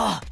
あっ!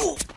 Ooh.